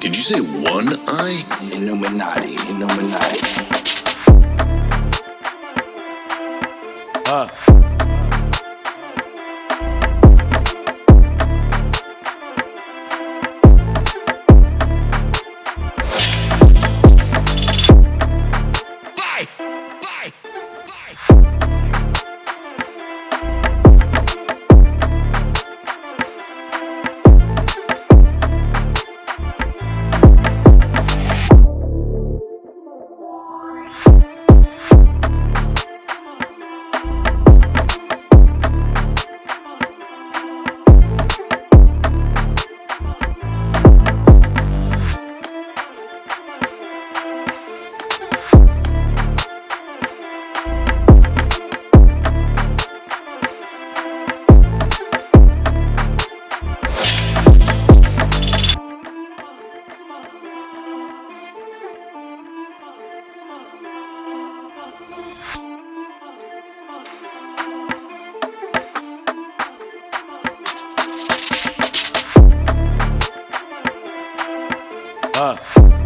Did you say one eye? Illuminati, Illuminati. 嗯